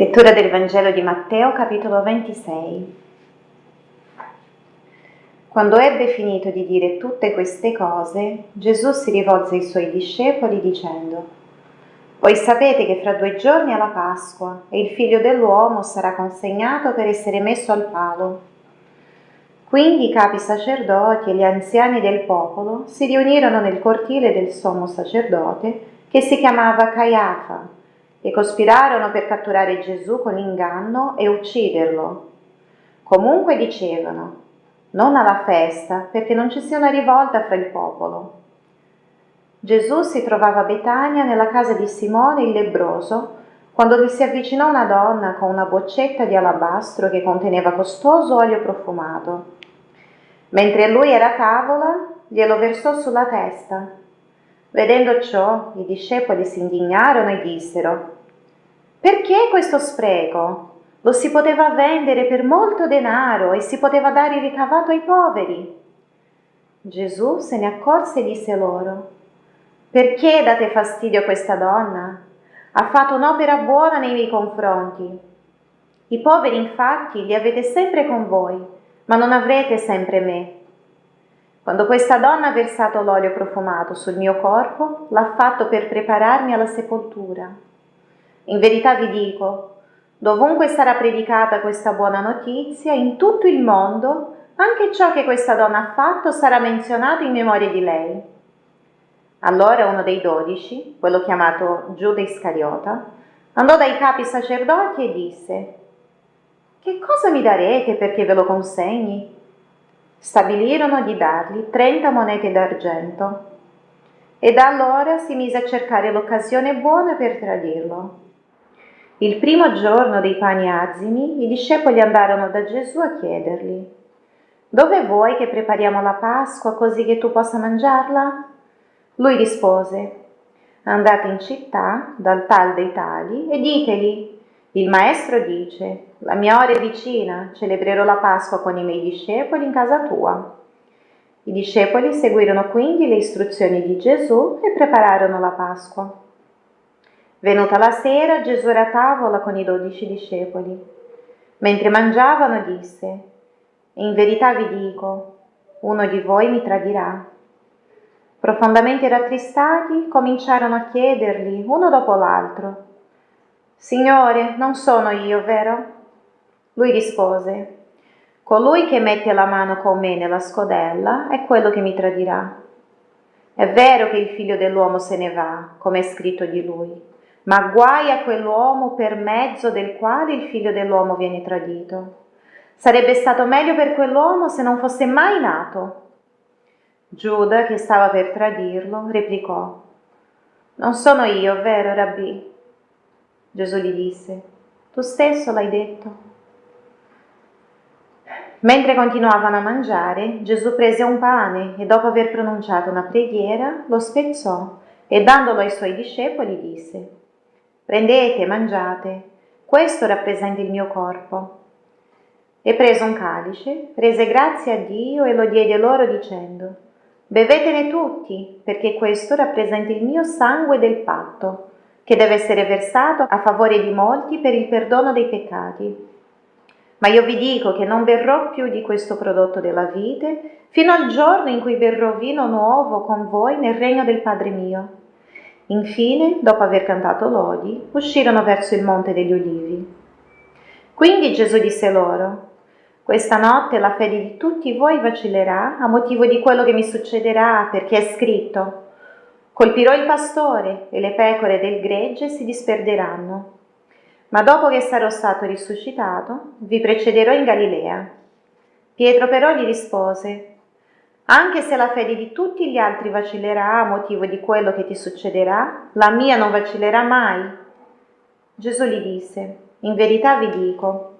Lettura del Vangelo di Matteo, capitolo 26. Quando ebbe finito di dire tutte queste cose, Gesù si rivolse ai suoi discepoli dicendo, Voi sapete che fra due giorni è la Pasqua e il figlio dell'uomo sarà consegnato per essere messo al palo. Quindi i capi sacerdoti e gli anziani del popolo si riunirono nel cortile del sommo sacerdote che si chiamava Caiafa e cospirarono per catturare Gesù con inganno e ucciderlo. Comunque dicevano, non alla festa, perché non ci sia una rivolta fra il popolo. Gesù si trovava a Betania nella casa di Simone il lebroso, quando gli si avvicinò una donna con una boccetta di alabastro che conteneva costoso olio profumato. Mentre lui era a tavola, glielo versò sulla testa Vedendo ciò, i discepoli si indignarono e dissero, perché questo spreco? Lo si poteva vendere per molto denaro e si poteva dare il ricavato ai poveri. Gesù se ne accorse e disse loro, perché date fastidio a questa donna? Ha fatto un'opera buona nei miei confronti. I poveri infatti li avete sempre con voi, ma non avrete sempre me. Quando questa donna ha versato l'olio profumato sul mio corpo, l'ha fatto per prepararmi alla sepoltura. In verità vi dico, dovunque sarà predicata questa buona notizia, in tutto il mondo, anche ciò che questa donna ha fatto sarà menzionato in memoria di lei. Allora uno dei dodici, quello chiamato Giuda Iscariota, andò dai capi sacerdoti e disse, Che cosa mi darete perché ve lo consegni? Stabilirono di dargli 30 monete d'argento e da allora si mise a cercare l'occasione buona per tradirlo. Il primo giorno dei pani azimi, i discepoli andarono da Gesù a chiedergli, dove vuoi che prepariamo la Pasqua così che tu possa mangiarla? Lui rispose, andate in città dal tal dei tali e ditegli, il maestro dice, la mia ora è vicina, celebrerò la Pasqua con i miei discepoli in casa tua. I discepoli seguirono quindi le istruzioni di Gesù e prepararono la Pasqua. Venuta la sera, Gesù era a tavola con i dodici discepoli. Mentre mangiavano disse, in verità vi dico, uno di voi mi tradirà. Profondamente rattristati, cominciarono a chiedergli uno dopo l'altro, Signore, non sono io, vero? Lui rispose, Colui che mette la mano con me nella scodella è quello che mi tradirà. È vero che il figlio dell'uomo se ne va, come è scritto di lui, ma guai a quell'uomo per mezzo del quale il figlio dell'uomo viene tradito. Sarebbe stato meglio per quell'uomo se non fosse mai nato. Giuda, che stava per tradirlo, replicò, Non sono io, vero, Rabbi? Gesù gli disse, tu stesso l'hai detto. Mentre continuavano a mangiare, Gesù prese un pane e dopo aver pronunciato una preghiera lo spezzò e dandolo ai suoi discepoli disse, prendete, mangiate, questo rappresenta il mio corpo. E preso un calice, rese grazie a Dio e lo diede loro dicendo, bevetene tutti, perché questo rappresenta il mio sangue del patto che deve essere versato a favore di molti per il perdono dei peccati. Ma io vi dico che non berrò più di questo prodotto della vite fino al giorno in cui berrò vino nuovo con voi nel regno del Padre mio. Infine, dopo aver cantato lodi, uscirono verso il monte degli ulivi. Quindi Gesù disse loro, questa notte la fede di tutti voi vacillerà a motivo di quello che mi succederà, perché è scritto, Colpirò il pastore e le pecore del gregge si disperderanno. Ma dopo che sarò stato risuscitato, vi precederò in Galilea. Pietro però gli rispose, anche se la fede di tutti gli altri vacillerà a motivo di quello che ti succederà, la mia non vacillerà mai. Gesù gli disse, in verità vi dico,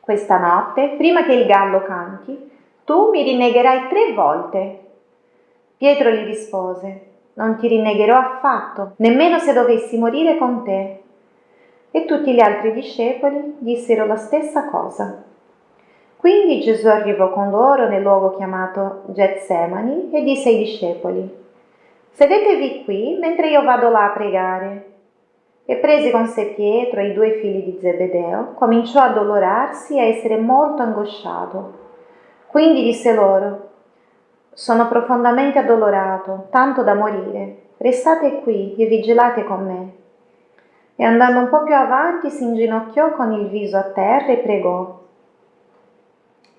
questa notte, prima che il gallo canti, tu mi rinnegherai tre volte. Pietro gli rispose, non ti rinnegherò affatto, nemmeno se dovessi morire con te. E tutti gli altri discepoli dissero la stessa cosa. Quindi Gesù arrivò con loro nel luogo chiamato Getsemani e disse ai discepoli, Sedetevi qui mentre io vado là a pregare. e prese con sé Pietro e i due figli di Zebedeo, cominciò a addolorarsi e a essere molto angosciato. Quindi disse loro, sono profondamente addolorato, tanto da morire. Restate qui e vigilate con me. E andando un po' più avanti si inginocchiò con il viso a terra e pregò.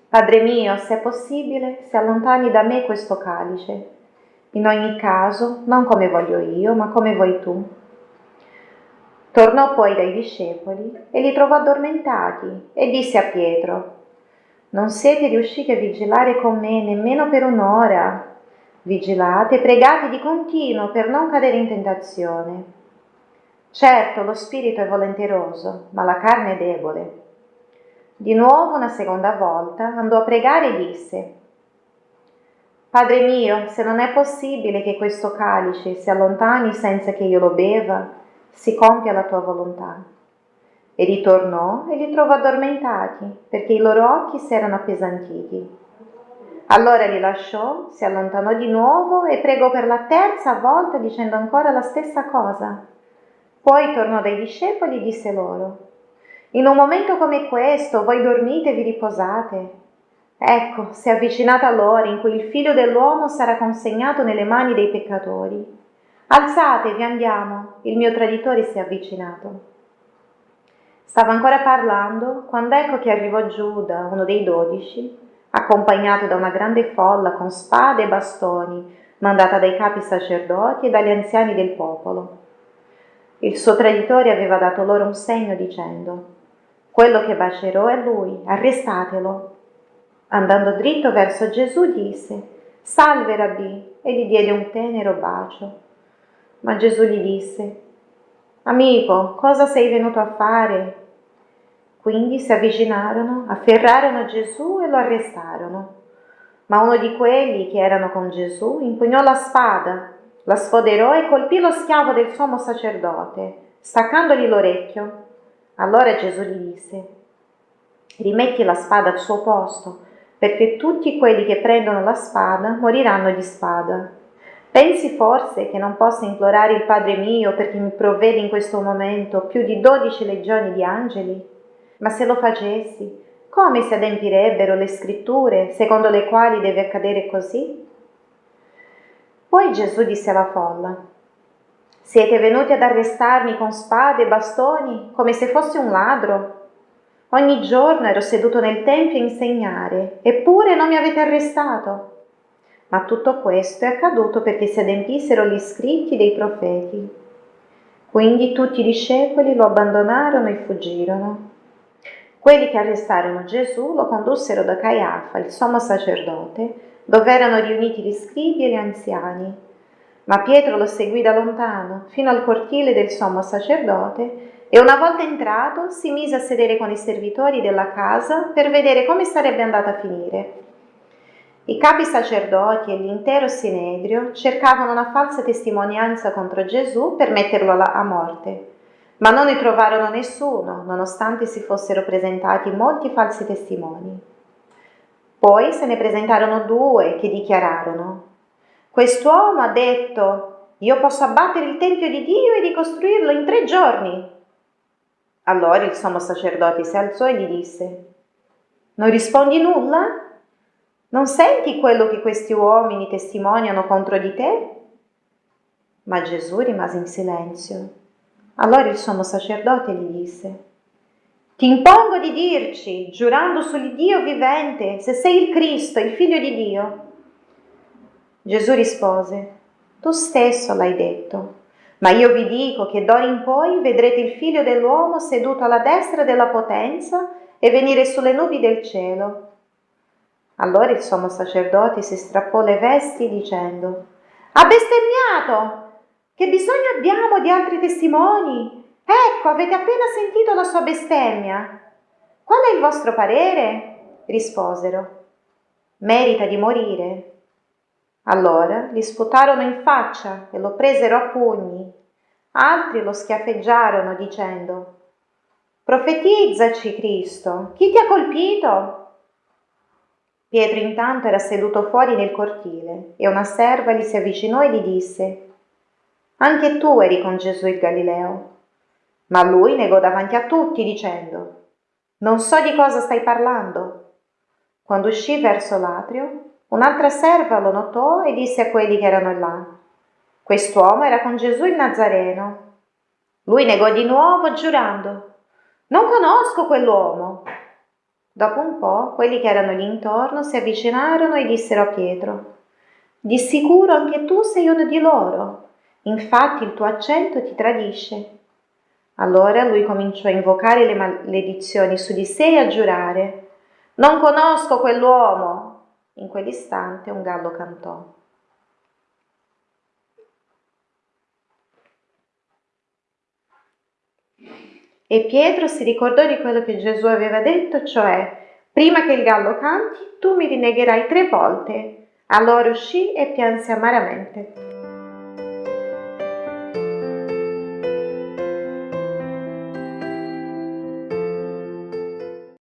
Padre mio, se è possibile, si allontani da me questo calice. In ogni caso, non come voglio io, ma come vuoi tu. Tornò poi dai discepoli e li trovò addormentati e disse a Pietro, non siete riusciti a vigilare con me nemmeno per un'ora. Vigilate, pregate di continuo per non cadere in tentazione. Certo, lo spirito è volenteroso, ma la carne è debole. Di nuovo, una seconda volta, andò a pregare e disse, Padre mio, se non è possibile che questo calice si allontani senza che io lo beva, si compia la tua volontà. E ritornò e li trovò addormentati, perché i loro occhi si erano appesantiti. Allora li lasciò, si allontanò di nuovo e pregò per la terza volta dicendo ancora la stessa cosa. Poi tornò dai discepoli e disse loro, in un momento come questo voi dormite e vi riposate. Ecco, si è avvicinata l'ora in cui il figlio dell'uomo sarà consegnato nelle mani dei peccatori. Alzatevi, andiamo, il mio traditore si è avvicinato. Stava ancora parlando quando ecco che arrivò Giuda, uno dei dodici, accompagnato da una grande folla con spade e bastoni, mandata dai capi sacerdoti e dagli anziani del popolo. Il suo traditore aveva dato loro un segno dicendo, quello che bacerò è lui, arrestatelo. Andando dritto verso Gesù disse, salve rabbì, e gli diede un tenero bacio. Ma Gesù gli disse, amico, cosa sei venuto a fare? Quindi si avvicinarono, afferrarono Gesù e lo arrestarono. Ma uno di quelli che erano con Gesù impugnò la spada, la sfoderò e colpì lo schiavo del sommo sacerdote, staccandogli l'orecchio. Allora Gesù gli disse, rimetti la spada al suo posto, perché tutti quelli che prendono la spada moriranno di spada. Pensi forse che non possa implorare il Padre mio perché mi provvede in questo momento più di dodici legioni di angeli? Ma se lo facessi, come si adempirebbero le scritture secondo le quali deve accadere così? Poi Gesù disse alla folla, siete venuti ad arrestarmi con spade e bastoni come se fossi un ladro? Ogni giorno ero seduto nel Tempio a insegnare, eppure non mi avete arrestato. Ma tutto questo è accaduto perché si adempissero gli scritti dei profeti. Quindi tutti i discepoli lo abbandonarono e fuggirono. Quelli che arrestarono Gesù lo condussero da Caiafa, il sommo sacerdote, dove erano riuniti gli scribi e gli anziani. Ma Pietro lo seguì da lontano, fino al cortile del sommo sacerdote, e una volta entrato si mise a sedere con i servitori della casa per vedere come sarebbe andata a finire. I capi sacerdoti e l'intero Sinedrio cercavano una falsa testimonianza contro Gesù per metterlo a morte ma non ne trovarono nessuno, nonostante si fossero presentati molti falsi testimoni. Poi se ne presentarono due che dichiararono, quest'uomo ha detto, io posso abbattere il Tempio di Dio e ricostruirlo in tre giorni. Allora il sommo sacerdote si alzò e gli disse, non rispondi nulla? Non senti quello che questi uomini testimoniano contro di te? Ma Gesù rimase in silenzio. Allora il sommo sacerdote gli disse, ti impongo di dirci, giurando sull'Iddio vivente, se sei il Cristo, il figlio di Dio. Gesù rispose, tu stesso l'hai detto, ma io vi dico che d'ora in poi vedrete il figlio dell'uomo seduto alla destra della potenza e venire sulle nubi del cielo. Allora il sommo sacerdote si strappò le vesti dicendo, ha bestemmiato! Che bisogno abbiamo di altri testimoni? Ecco, avete appena sentito la sua bestemmia. Qual è il vostro parere? risposero. Merita di morire. Allora gli sputarono in faccia e lo presero a pugni. Altri lo schiaffeggiarono dicendo Profetizzaci, Cristo, chi ti ha colpito? Pietro intanto era seduto fuori nel cortile e una serva gli si avvicinò e gli disse anche tu eri con Gesù il Galileo. Ma lui negò davanti a tutti dicendo, non so di cosa stai parlando. Quando uscì verso l'atrio, un'altra serva lo notò e disse a quelli che erano là, quest'uomo era con Gesù il Nazareno. Lui negò di nuovo giurando, non conosco quell'uomo. Dopo un po', quelli che erano lì intorno si avvicinarono e dissero a Pietro, di sicuro anche tu sei uno di loro, infatti il tuo accento ti tradisce. Allora lui cominciò a invocare le maledizioni su di sé e a giurare, non conosco quell'uomo. In quell'istante un gallo cantò. E Pietro si ricordò di quello che Gesù aveva detto, cioè, prima che il gallo canti, tu mi rinnegherai tre volte. Allora uscì e pianse amaramente.